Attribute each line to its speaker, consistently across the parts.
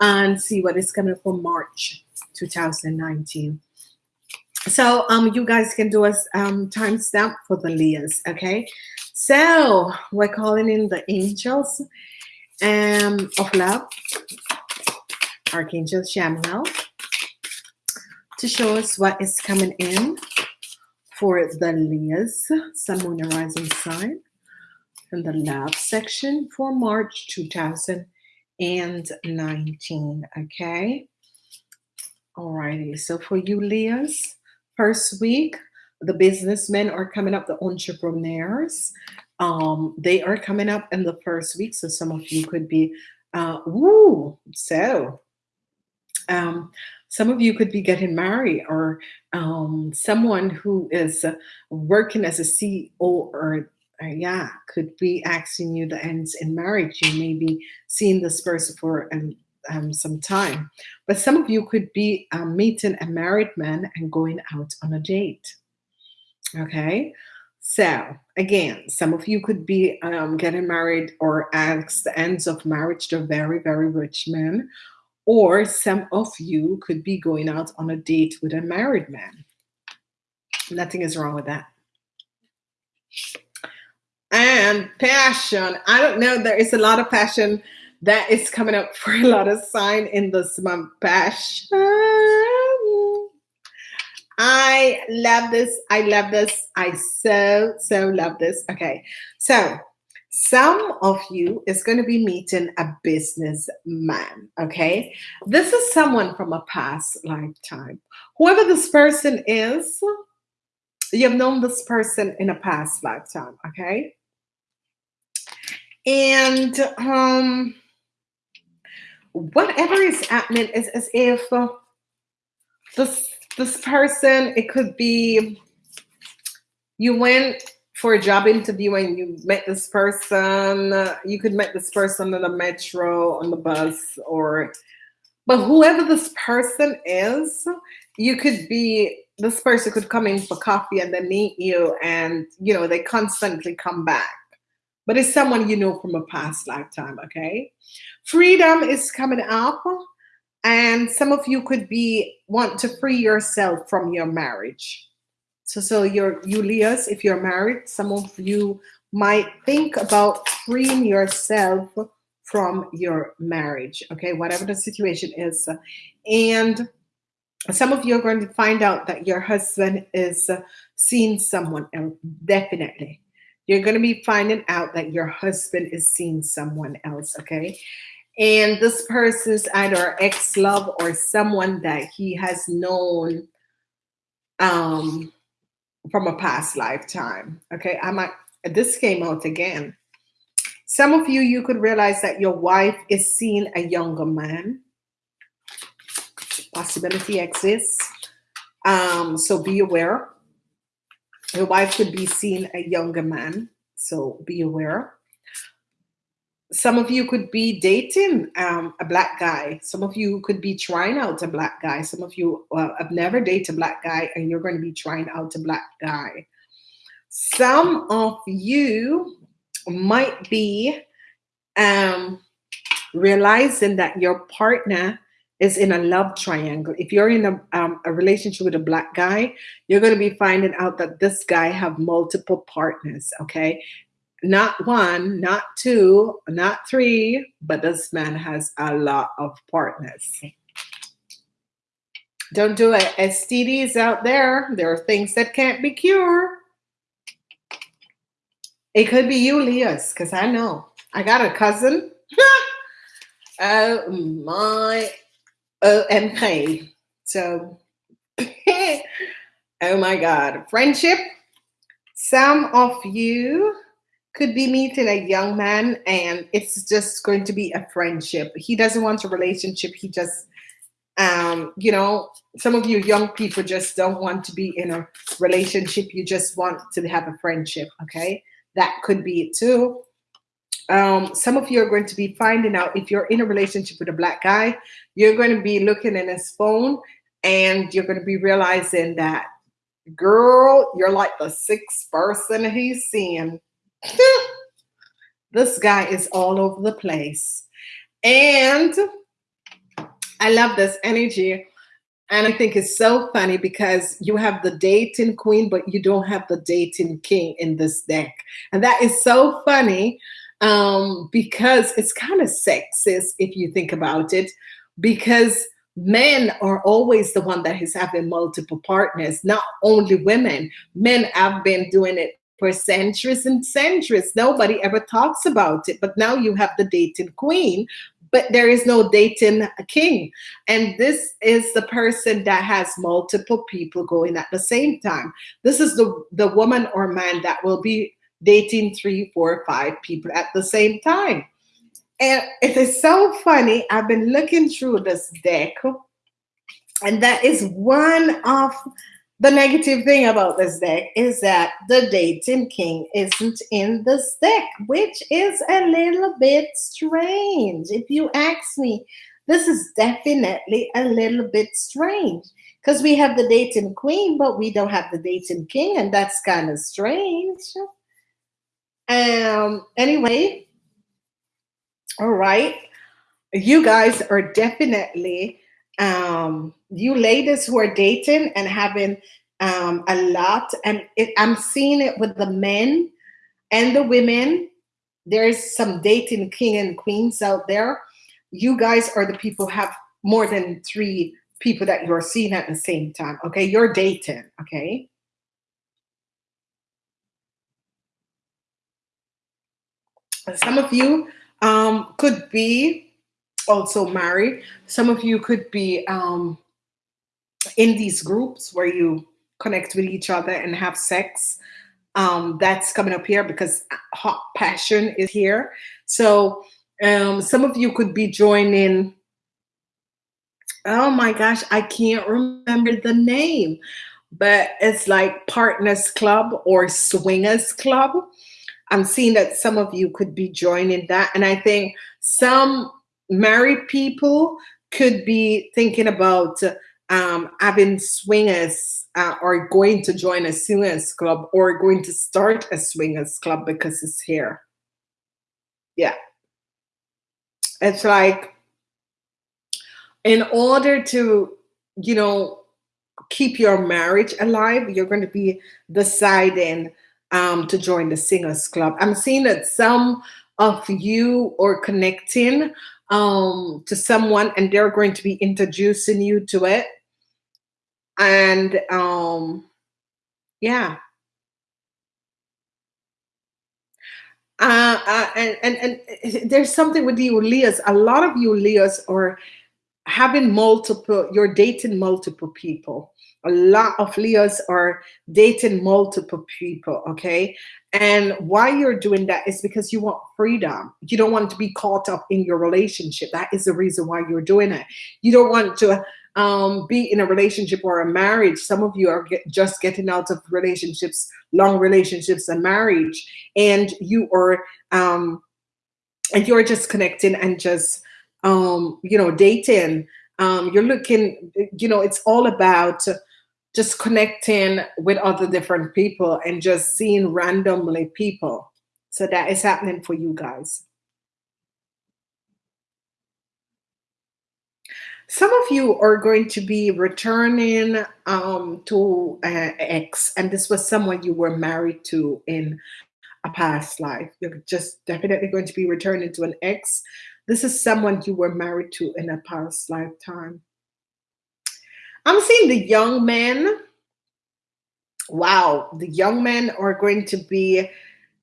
Speaker 1: and see what is coming for March 2019. So um, you guys can do a um, timestamp for the Leos, okay? So we're calling in the angels um, of love, Archangel Chamuel, to show us what is coming in for the Leos, Sun, Moon, and Rising sign, in the love section for March 2019. Okay. Alrighty. So for you, Leos, first week, the businessmen are coming up, the entrepreneurs. Um, they are coming up in the first week. So some of you could be, uh, woo, so um, some of you could be getting married or um, someone who is working as a CEO or uh, yeah, could be asking you the ends in marriage. You may be seeing this person for um, um, some time, but some of you could be um, meeting a married man and going out on a date. Okay, so again, some of you could be um, getting married or ask the ends of marriage to very, very rich man, or some of you could be going out on a date with a married man. Nothing is wrong with that. And passion. I don't know. There is a lot of passion that is coming up for a lot of sign in this month. Passion. I love this. I love this. I so, so love this. Okay. So some of you is going to be meeting a businessman. Okay. This is someone from a past lifetime. Whoever this person is, you've known this person in a past lifetime. Okay. And um, whatever is happening is as if this this person, it could be you went for a job interview and you met this person. You could meet this person on the metro, on the bus, or but whoever this person is, you could be this person could come in for coffee and then meet you, and you know they constantly come back. But it's someone you know from a past lifetime. Okay, freedom is coming up and some of you could be want to free yourself from your marriage. So so you're you leos if you're married some of you might think about freeing yourself from your marriage okay? Whatever the situation is. And some of you are going to find out that your husband is uh, seeing someone else definitely you're going to be finding out that your husband is seeing someone else okay? And this person's either ex-love or someone that he has known um from a past lifetime okay? I might this came out again. Some of you you could realize that your wife is seeing a younger man. Possibility exists. Um so be aware your wife could be seeing a younger man so be aware some of you could be dating um, a black guy. Some of you could be trying out a black guy. Some of you well, have never dated a black guy and you're going to be trying out a black guy. Some of you might be um, realizing that your partner is in a love triangle. If you're in a, um, a relationship with a black guy, you're going to be finding out that this guy have multiple partners, okay? not one, not two, not three, but this man has a lot of partners. Don't do it. STDs out there, there are things that can't be cured. It could be you, Leos, because I know. I got a cousin. oh my OMG. So, oh my God. Friendship. Some of you could be meeting a young man and it's just going to be a friendship. He doesn't want a relationship. He just, um, you know, some of you young people just don't want to be in a relationship. You just want to have a friendship. Okay. That could be it too. Um, some of you are going to be finding out if you're in a relationship with a black guy, you're going to be looking in his phone and you're going to be realizing that girl, you're like the sixth person he's seeing this guy is all over the place. And I love this energy. And I think it's so funny because you have the dating queen, but you don't have the dating king in this deck. And that is so funny um, because it's kind of sexist if you think about it, because men are always the one that is having multiple partners, not only women. Men have been doing it for centuries and centuries. Nobody ever talks about it. But now you have the dating queen, but there is no dating king. And this is the person that has multiple people going at the same time. This is the, the woman or man that will be dating three, four, five people at the same time. And it is so funny. I've been looking through this deck, and that is one of the negative thing about this deck is that the dating king isn't in this deck, which is a little bit strange. If you ask me, this is definitely a little bit strange because we have the dating queen, but we don't have the dating king, and that's kind of strange. Um, anyway, all right. You guys are definitely um, you ladies who are dating and having um, a lot, and it, I'm seeing it with the men and the women. There's some dating king and queens out there. You guys are the people have more than three people that you're seeing at the same time. Okay, you're dating. Okay. Some of you um, could be also married. Some of you could be um, in these groups where you connect with each other and have sex. Um, that's coming up here because hot passion is here. So um, some of you could be joining. Oh my gosh, I can't remember the name, but it's like Partners Club or Swingers Club. I'm seeing that some of you could be joining that. And I think some married people could be thinking about um, having swingers uh, or going to join a swingers club or going to start a swingers club because it's here. Yeah. It's like, in order to, you know, keep your marriage alive, you're going to be deciding um, to join the singers club. I'm seeing that some of you are connecting um, to someone and they're going to be introducing you to it. And um, yeah. Uh, uh, and, and, and there's something with you Leos. A lot of you Leos are having multiple, you're dating multiple people a lot of Leos are dating multiple people, okay? And why you're doing that is because you want freedom. You don't want to be caught up in your relationship. That is the reason why you're doing it. You don't want to um, be in a relationship or a marriage. Some of you are get, just getting out of relationships, long relationships and marriage, and you are um, and you're just connecting and just um, you know dating. Um, you're looking, you know, it's all about just connecting with other different people and just seeing randomly people. So that is happening for you guys. Some of you are going to be returning um, to uh, ex, and this was someone you were married to in a past life. You're just definitely going to be returning to an ex. This is someone you were married to in a past lifetime. I'm seeing the young men. Wow, the young men are going to be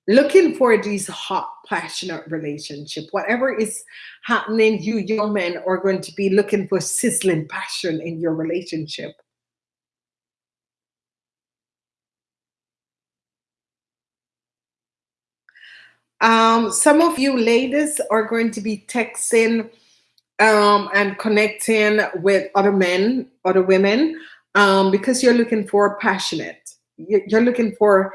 Speaker 1: looking for these hot, passionate relationship. Whatever is happening, you young men are going to be looking for sizzling passion in your relationship. Um, some of you ladies are going to be texting um, and connecting with other men, other women, um, because you're looking for passionate. You're looking for,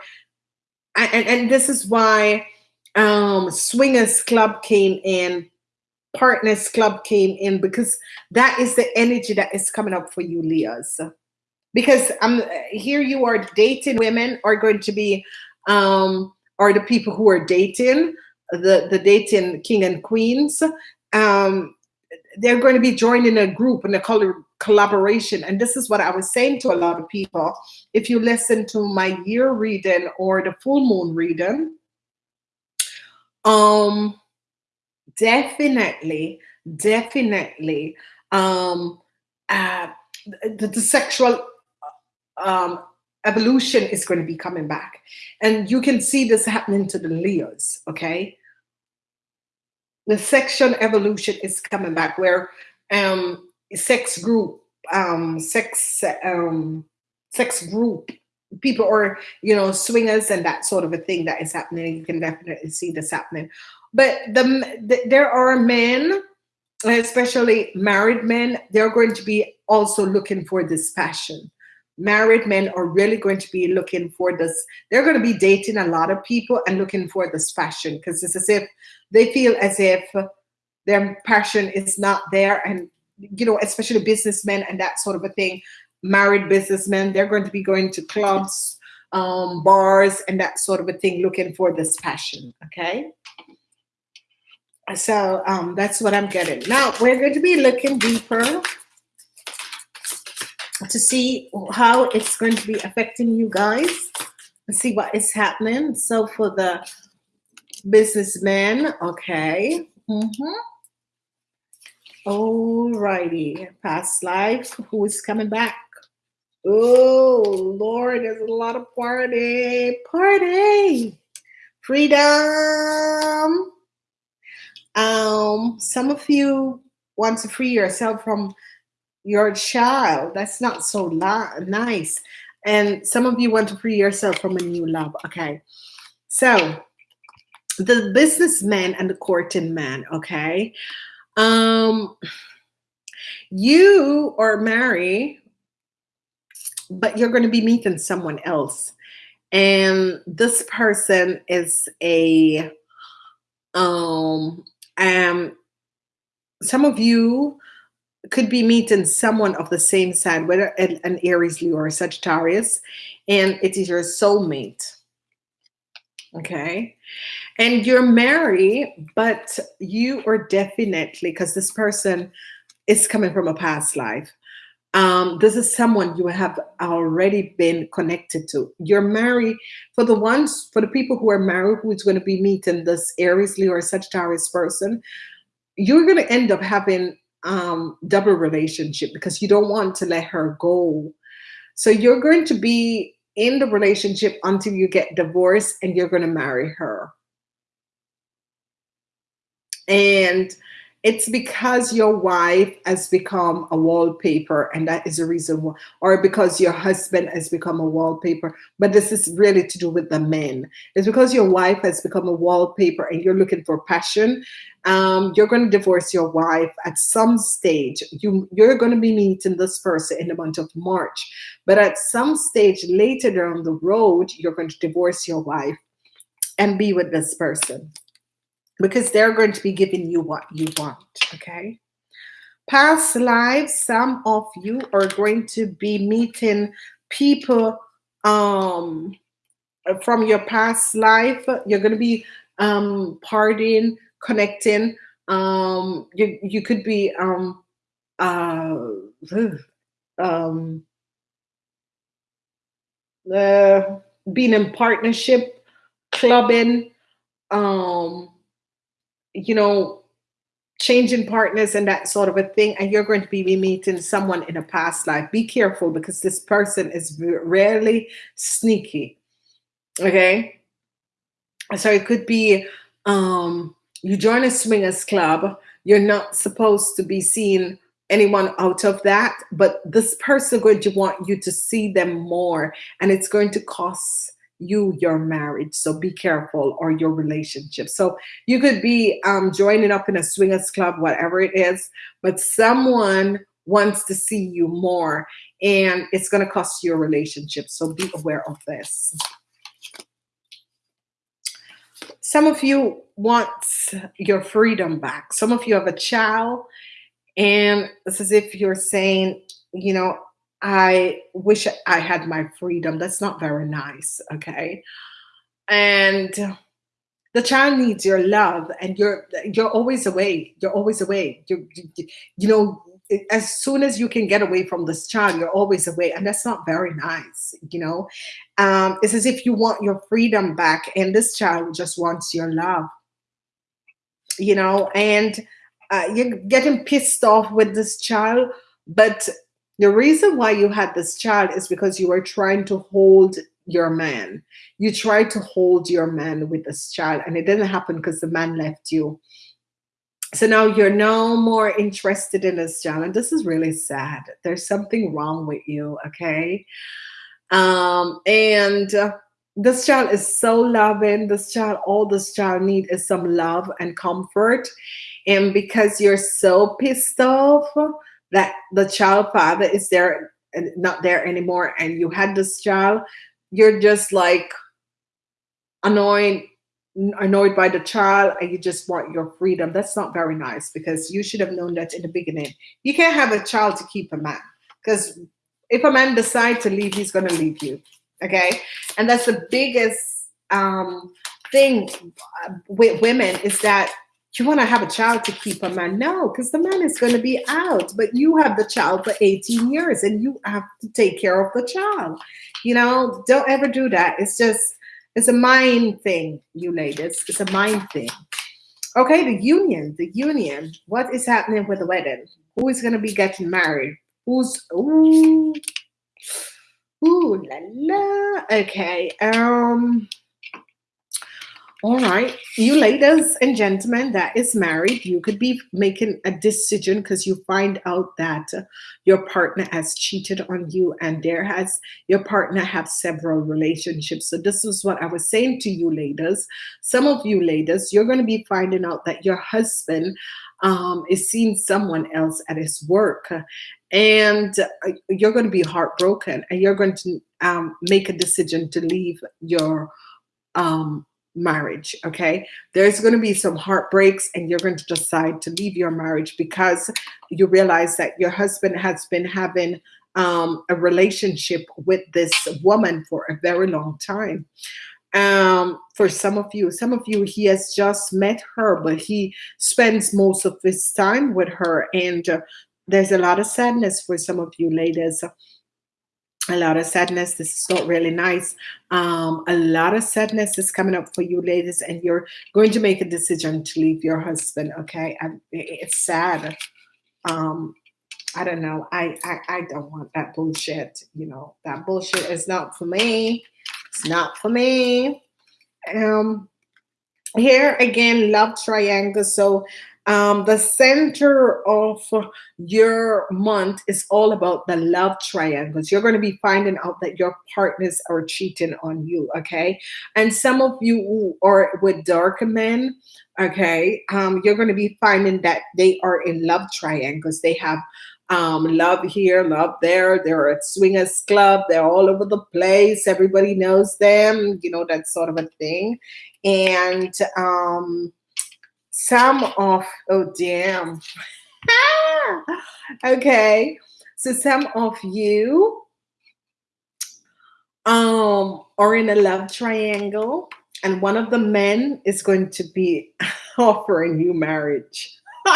Speaker 1: and, and this is why um, Swingers Club came in, Partners Club came in, because that is the energy that is coming up for you, Leos. Because I'm here, you are dating women are going to be, um, are the people who are dating the the dating king and queens um, they're going to be joining a group and a collaboration. And this is what I was saying to a lot of people. If you listen to my year reading or the full moon reading, um, definitely, definitely, um, uh, the, the sexual um, evolution is going to be coming back. And you can see this happening to the Leos, okay? The section evolution is coming back where um, sex group, um, sex, um, sex group people or you know swingers and that sort of a thing that is happening. You can definitely see this happening. But the, the there are men especially married men they're going to be also looking for this passion married men are really going to be looking for this they're going to be dating a lot of people and looking for this passion because it's as if they feel as if their passion is not there and you know especially businessmen and that sort of a thing married businessmen. They're going to be going to clubs, um, bars, and that sort of a thing, looking for this passion. Okay. So um, that's what I'm getting. Now we're going to be looking deeper to see how it's going to be affecting you guys and see what is happening. So for the businessman, okay. Mm -hmm. All righty. Past life, who is coming back? Oh, Lord, there's a lot of party. Party. Freedom. Um, some of you want to free yourself from your child. That's not so nice. And some of you want to free yourself from a new love. Okay. So the businessman and the courting man, okay? Um you are married but you're going to be meeting someone else. And this person is a um um some of you could be meeting someone of the same sign, whether an, Aries, Leo, or Sagittarius, and it is your soulmate. Okay. And you're married, but you are definitely, because this person is coming from a past life um, this is someone you have already been connected to. You're married for the ones, for the people who are married, who's going to be meeting this Aries, Leo, or Sagittarius person, you're going to end up having um, double relationship because you don't want to let her go. So you're going to be in the relationship until you get divorced and you're going to marry her. And it's because your wife has become a wallpaper and that is the reason why or because your husband has become a wallpaper but this is really to do with the men it's because your wife has become a wallpaper and you're looking for passion um, you're going to divorce your wife at some stage you you're going to be meeting this person in the month of march but at some stage later down the road you're going to divorce your wife and be with this person because they're going to be giving you what you want, okay? Past lives, some of you are going to be meeting people um, from your past life. You're going to be um, partying, connecting. Um, you, you could be um, uh, um, uh, being in partnership, clubbing, um, you know, changing partners and that sort of a thing, and you're going to be meeting someone in a past life. Be careful because this person is rarely sneaky. Okay. So it could be um, you join a swingers club, you're not supposed to be seeing anyone out of that, but this person going to want you to see them more, and it's going to cost you your marriage so be careful or your relationship. So you could be um, joining up in a swingers club whatever it is but someone wants to see you more and it's going to cost you a relationship so be aware of this some of you want your freedom back some of you have a child and it's as if you're saying you know I wish I had my freedom. That's not very nice. Okay. And the child needs your love and you're you're always away you're always away you you know as soon as you can get away from this child you're always away and that's not very nice you know um, it's as if you want your freedom back and this child just wants your love you know and uh, you're getting pissed off with this child but the reason why you had this child is because you were trying to hold your man. You tried to hold your man with this child, and it didn't happen because the man left you. So now you're no more interested in this child, and this is really sad. There's something wrong with you, okay? Um, and uh, this child is so loving. This child, all this child need is some love and comfort. And because you're so pissed off that the child father is there and not there anymore, and you had this child, you're just like annoyed annoyed by the child and you just want your freedom that's not very nice because you should have known that in the beginning. You can't have a child to keep a man because if a man decides to leave he's going to leave you okay? And that's the biggest um thing uh, with women is that you want to have a child to keep a man. No because the man is going to be out but you have the child for 18 years and you have to take care of the child you know? Don't ever do that. It's just it's a mind thing you ladies. It's a mind thing. Okay the union the union. What is happening with the wedding? Who is going to be getting married? Who's ooh. Ooh la la. Okay um all right, you ladies and gentlemen that is married, you could be making a decision because you find out that your partner has cheated on you and there has your partner have several relationships. So this is what I was saying to you ladies. Some of you ladies, you're going to be finding out that your husband um, is seeing someone else at his work and uh, you're going to be heartbroken and you're going to um, make a decision to leave your um, marriage okay? There's going to be some heartbreaks and you're going to decide to leave your marriage because you realize that your husband has been having um, a relationship with this woman for a very long time. Um for some of you some of you he has just met her but he spends most of his time with her and uh, there's a lot of sadness for some of you ladies a lot of sadness. This is not really nice. Um, a lot of sadness is coming up for you, ladies, and you're going to make a decision to leave your husband. Okay, it's sad. Um, I don't know. I, I I don't want that bullshit. You know that bullshit is not for me. It's not for me. Um, here again, love triangle. So um, the center of your month is all about the love triangles. You're going to be finding out that your partners are cheating on you, okay? And some of you who are with dark men, okay, um, you're going to be finding that they are in love triangles. They have um, love here, love there. They're at swingers club. They're all over the place. Everybody knows them. You know that sort of a thing. And um, some of oh damn. Okay so some of you um are in a love triangle and one of the men is going to be offering you marriage.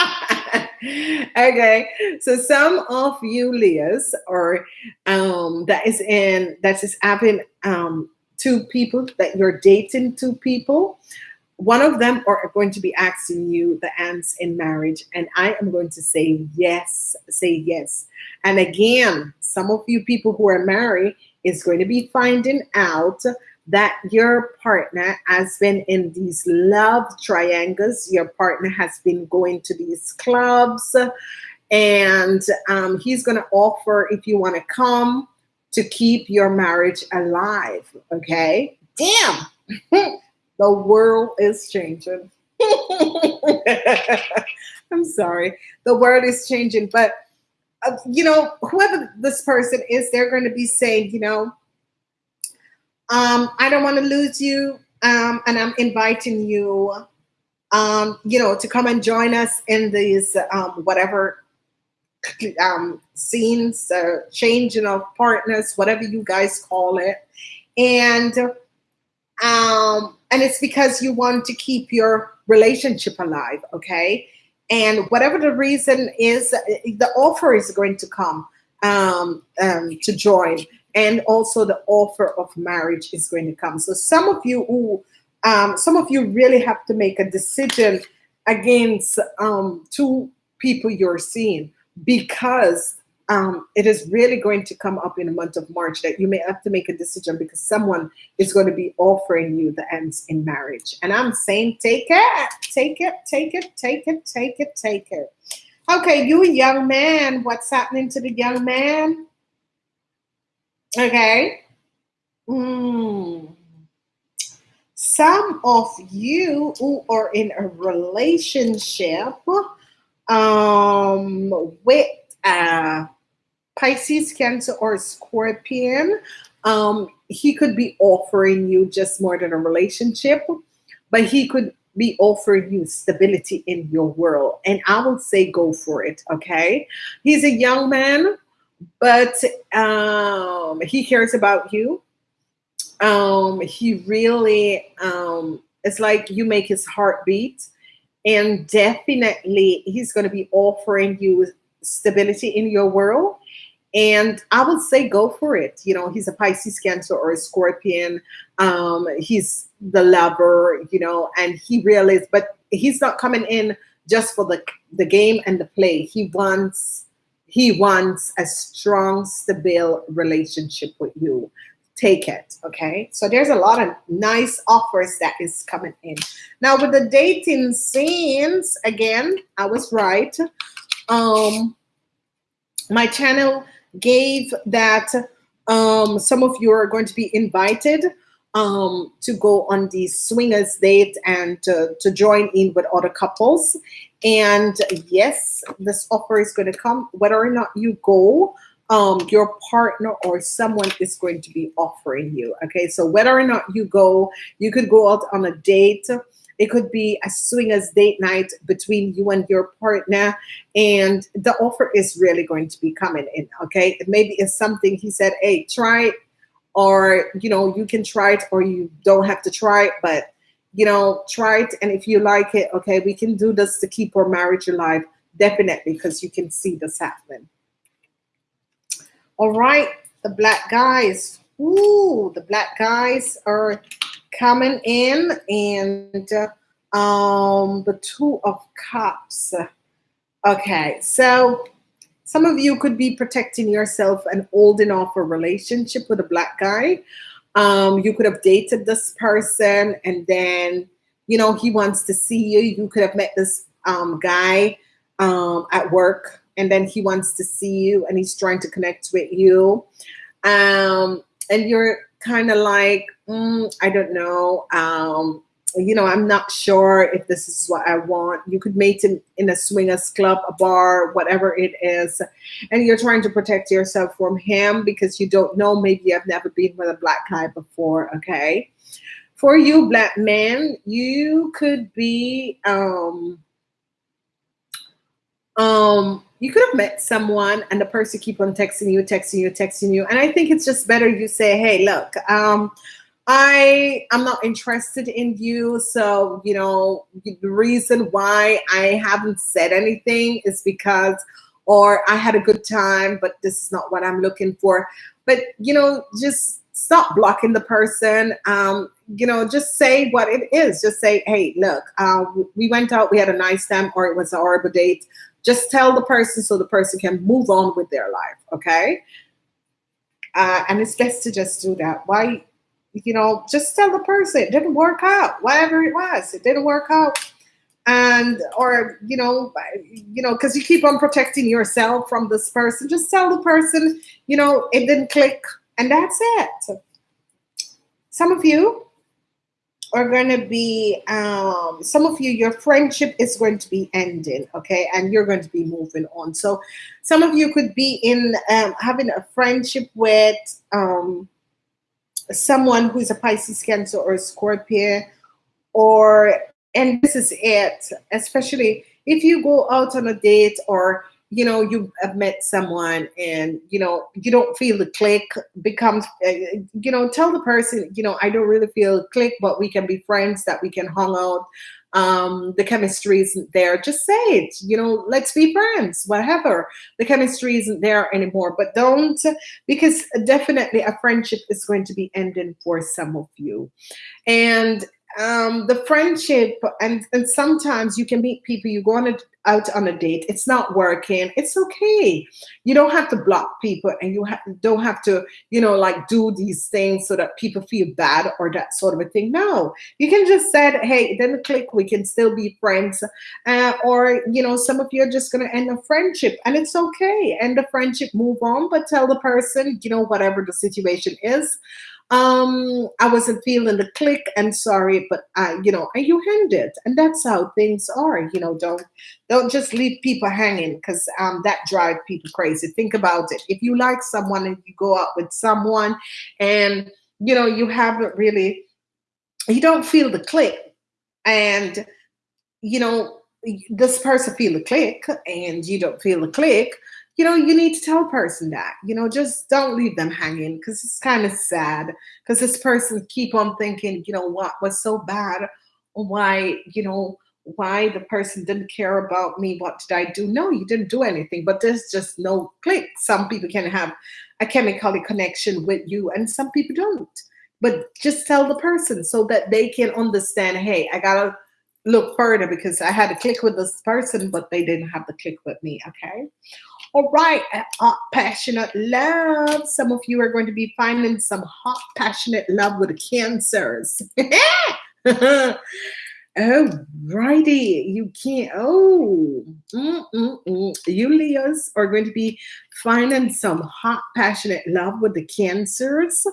Speaker 1: Okay so some of you leos or um that is in that is having um two people that you're dating two people one of them are going to be asking you the ants in marriage and i am going to say yes say yes. And again some of you people who are married is going to be finding out that your partner has been in these love triangles. Your partner has been going to these clubs and um, he's going to offer if you want to come to keep your marriage alive okay? Damn The world is changing. I'm sorry. The world is changing, but uh, you know, whoever this person is, they're going to be saying, you know, um, I don't want to lose you, um, and I'm inviting you, um, you know, to come and join us in these um, whatever um, scenes, uh, changing of partners, whatever you guys call it, and um, and it's because you want to keep your relationship alive, okay? And whatever the reason is, the offer is going to come um, um, to join, and also the offer of marriage is going to come. So some of you who, um, some of you really have to make a decision against um, two people you're seeing because um, it is really going to come up in the month of March that you may have to make a decision because someone is going to be offering you the ends in marriage. And I'm saying, take it, take it, take it, take it, take it, take it. Okay, you young man, what's happening to the young man? Okay. Mm. Some of you who are in a relationship um, with uh, Pisces, Cancer, or Scorpion, um, he could be offering you just more than a relationship, but he could be offering you stability in your world. And I will say go for it, okay? He's a young man, but um, he cares about you. Um, he really, um, it's like you make his heart beat. And definitely, he's going to be offering you stability in your world. And I would say go for it. You know, he's a Pisces, Cancer, or a Scorpion. Um, he's the lover, you know, and he really is, but he's not coming in just for the the game and the play. He wants he wants a strong, stable relationship with you. Take it, okay? So there's a lot of nice offers that is coming in. Now with the dating scenes, again, I was right. Um, my channel gave that um, some of you are going to be invited um, to go on these swingers date and to, to join in with other couples. And yes, this offer is going to come whether or not you go. Um, your partner or someone is going to be offering you. Okay, so whether or not you go, you could go out on a date it could be a swingers date night between you and your partner. And the offer is really going to be coming in. Okay. Maybe it's something he said, hey, try it. Or, you know, you can try it or you don't have to try it, but you know, try it. And if you like it, okay, we can do this to keep our marriage alive. Definitely, because you can see this happening. All right, the black guys. Ooh, the black guys are coming in and um, the two of cups. Okay, so some of you could be protecting yourself and holding off a relationship with a black guy. Um, you could have dated this person and then, you know, he wants to see you. You could have met this um, guy um, at work and then he wants to see you and he's trying to connect with you. Um, and you're kind of like, mm, I don't know. Um, you know, I'm not sure if this is what I want. You could meet in, in a swingers club, a bar, whatever it is, and you're trying to protect yourself from him because you don't know. Maybe you have never been with a black guy before. Okay, for you, black man, you could be um, um, you could have met someone and the person keep on texting you, texting you, texting you. And I think it's just better you say, hey, look, um, I I'm not interested in you. So, you know, the reason why I haven't said anything is because or I had a good time, but this is not what I'm looking for. But you know, just stop blocking the person. Um, you know, just say what it is. Just say, hey, look, uh, we went out, we had a nice time, or it was a horrible date. Just tell the person so the person can move on with their life, okay? Uh, and it's best to just do that. Why, you know, just tell the person it didn't work out, whatever it was, it didn't work out. And, or, you know, you know, because you keep on protecting yourself from this person, just tell the person, you know, it didn't click, and that's it. Some of you are going to be um, some of you your friendship is going to be ending okay? And you're going to be moving on. So some of you could be in um, having a friendship with um, someone who's a pisces cancer or scorpio or and this is it. Especially if you go out on a date or you know you have met someone and you know you don't feel the click becomes uh, you know tell the person you know i don't really feel click but we can be friends that we can hang out. Um the chemistry isn't there. Just say it you know let's be friends whatever. The chemistry isn't there anymore but don't because definitely a friendship is going to be ending for some of you. And um, the friendship and, and sometimes you can meet people you go on a, out on a date it's not working it's okay. You don't have to block people and you ha- don't have to you know like do these things so that people feel bad or that sort of a thing. No you can just said hey it didn't click we can still be friends uh, or you know some of you are just to end a friendship and it's okay end the friendship move on but tell the person you know whatever the situation is um i wasn't feeling the click and sorry but i you know you hand it and that's how things are you know don't don't just leave people hanging because um that drive people crazy. Think about it. If you like someone and you go out with someone and you know you haven't really you don't feel the click. And you know this person feel the click and you don't feel the click you know, you need to tell a person that, you know, just don't leave them hanging because it's kind of sad because this person keep on thinking, you know, what was so bad? Why, you know, why the person didn't care about me? What did I do? No, you didn't do anything, but there's just no click. Some people can have a chemically connection with you and some people don't. But just tell the person so that they can understand, hey, I gotta look further because I had a click with this person, but they didn't have the click with me. Okay. All right, hot, passionate love. Some of you are going to be finding some hot, passionate love with the cancers. Oh, righty. You can't. Oh, mm, mm, mm. you Leos are going to be finding some hot, passionate love with the cancers.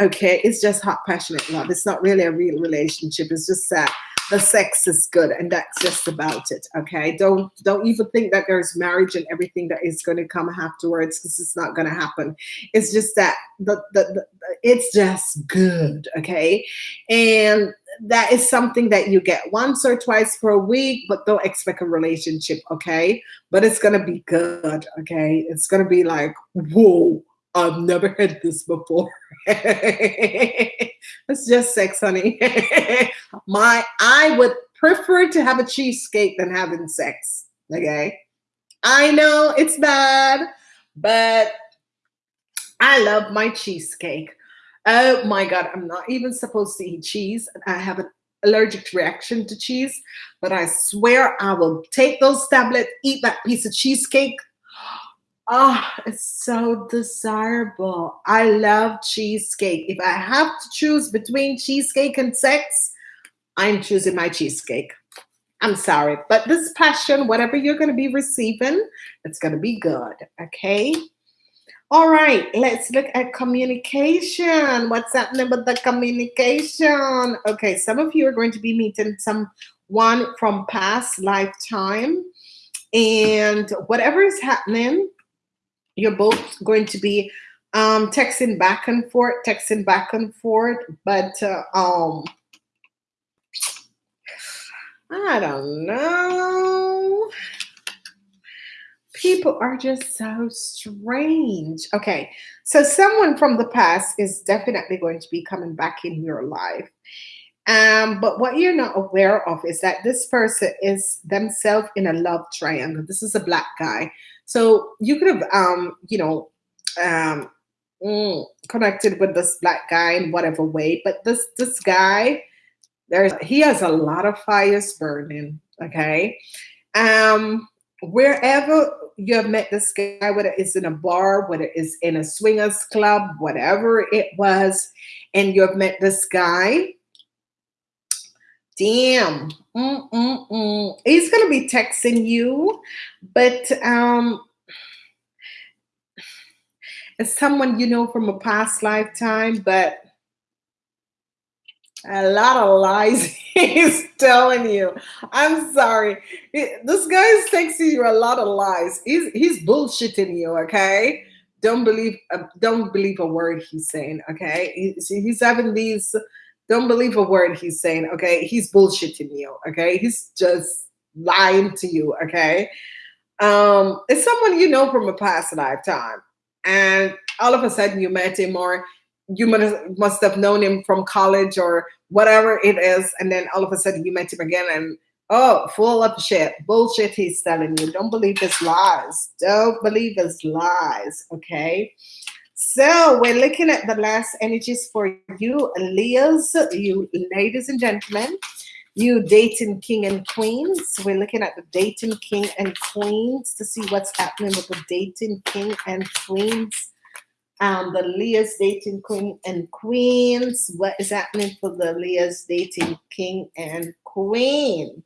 Speaker 1: Okay, it's just hot, passionate love. It's not really a real relationship. It's just that the sex is good and that's just about it okay? Don't don't even think that there's marriage and everything that is going to come afterwards because it's not going to happen. It's just that the, the, the it's just good okay? And that is something that you get once or twice per week but don't expect a relationship okay? But it's going to be good okay? It's going to be like whoa I've never had this before. it's just sex, honey. My I would prefer to have a cheesecake than having sex. Okay. I know it's bad, but I love my cheesecake. Oh my god, I'm not even supposed to eat cheese. I have an allergic reaction to cheese, but I swear I will take those tablets, eat that piece of cheesecake Oh, it's so desirable. I love cheesecake. If I have to choose between cheesecake and sex, I'm choosing my cheesecake. I'm sorry, but this passion, whatever you're going to be receiving, it's going to be good. Okay. All right, let's look at communication. What's happening with the communication? Okay, some of you are going to be meeting someone from past lifetime, and whatever is happening, you're both going to be um, texting back and forth, texting back and forth, but uh, um, I don't know. People are just so strange. Okay, so someone from the past is definitely going to be coming back in your life. Um, but what you're not aware of is that this person is themselves in a love triangle. This is a black guy. So you could have, um, you know, um, mm, connected with this black guy in whatever way, but this this guy, there's he has a lot of fires burning. Okay, um, wherever you have met this guy, whether it's in a bar, whether it's in a swingers club, whatever it was, and you have met this guy, damn, Mm-mm-mm. he's gonna be texting you, but um, it's someone you know from a past lifetime, but a lot of lies he's telling you. I'm sorry. This guy is texting you a lot of lies. He's he's bullshitting you, okay? Don't believe uh, don't believe a word he's saying, okay? He's, he's having these don't believe a word he's saying, okay? He's bullshitting you, okay? He's just lying to you, okay? Um, it's someone you know from a past lifetime, and all of a sudden you met him, or you must have known him from college or whatever it is, and then all of a sudden you met him again, and oh, full of shit, bullshit he's telling you. Don't believe his lies. Don't believe his lies. Okay. So we're looking at the last energies for you, Leos, you ladies and gentlemen, you dating king and queens. We're looking at the dating king and queens to see what's happening with the dating king and queens. Um, the Leos dating queen and queens. What is happening for the Leos dating king and queen?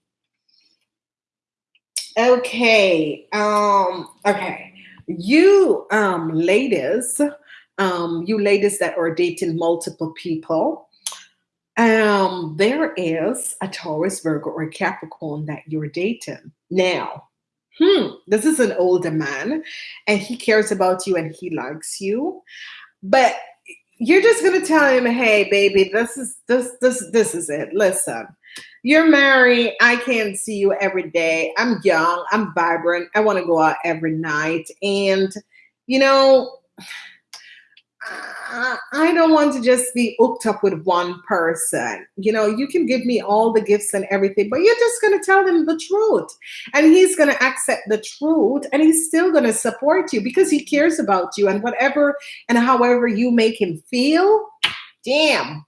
Speaker 1: Okay. Um, okay. You um ladies, um, you ladies that are dating multiple people, um, there is a Taurus, Virgo, or Capricorn that you're dating. Now, hmm, this is an older man and he cares about you and he likes you, but you're just gonna tell him, hey, baby, this is this this this is it. Listen, you're married. I can't see you every day. I'm young. I'm vibrant. I want to go out every night. And, you know, I don't want to just be hooked up with one person. You know, you can give me all the gifts and everything, but you're just going to tell him the truth. And he's going to accept the truth and he's still going to support you because he cares about you and whatever and however you make him feel. Damn,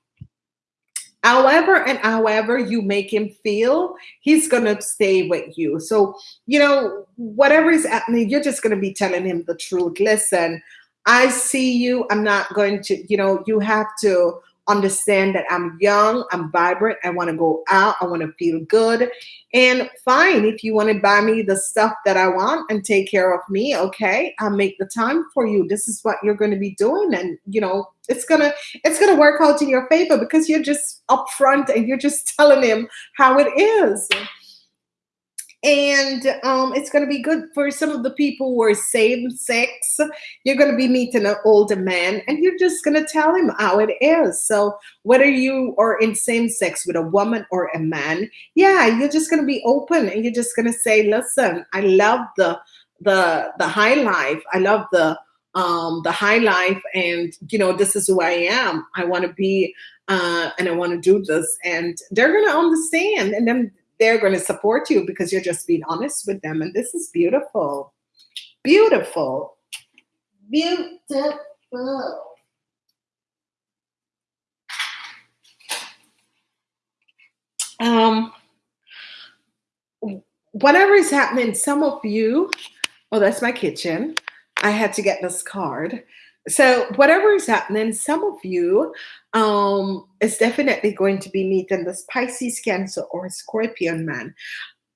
Speaker 1: however and however you make him feel he's gonna stay with you so you know whatever is happening you're just gonna be telling him the truth listen i see you i'm not going to you know you have to understand that I'm young, I'm vibrant, I want to go out, I want to feel good. And fine, if you want to buy me the stuff that I want and take care of me, okay, I'll make the time for you. This is what you're going to be doing. And you know, it's gonna it's gonna work out in your favor because you're just upfront and you're just telling him how it is and um, it's going to be good for some of the people who are same sex. You're going to be meeting an older man, and you're just going to tell him how it is. So whether you are in same sex with a woman or a man, yeah, you're just going to be open, and you're just going to say, "Listen, I love the the the high life. I love the um, the high life, and you know, this is who I am. I want to be." Uh, and I want to do this, and they're going to understand, and then they're going to support you because you're just being honest with them. And this is beautiful. Beautiful. Beautiful. Um, whatever is happening, some of you, oh, that's my kitchen. I had to get this card. So whatever is happening, some of you um, is definitely going to be meeting this Pisces, Cancer, or Scorpion man.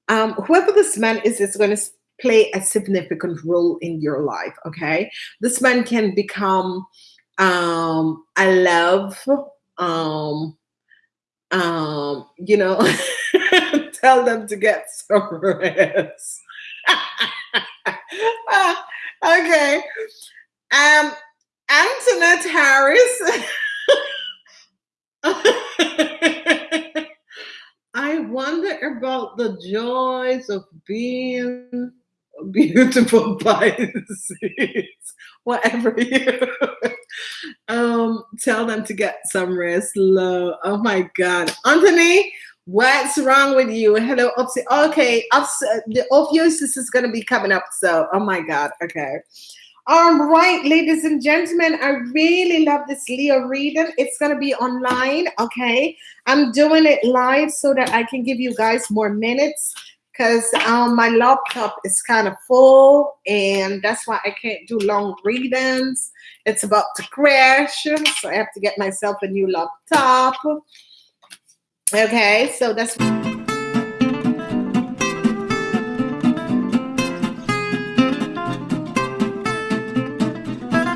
Speaker 1: Um, whoever this man is, is going to play a significant role in your life. Okay, this man can become um, a love. Um, um, you know, tell them to get some rest. okay. Um, Antoinette Harris. I wonder about the joys of being beautiful Pisces. Whatever you um tell them to get some rest. Low. Oh my god. Anthony, what's wrong with you? Hello, Upsi. Okay, Ups, the Ophiuchus is gonna be coming up. So oh my god, okay. All right, ladies and gentlemen, I really love this Leo reading. It's going to be online, okay? I'm doing it live so that I can give you guys more minutes because um, my laptop is kind of full and that's why I can't do long readings. It's about to crash, so I have to get myself a new laptop. Okay, so that's...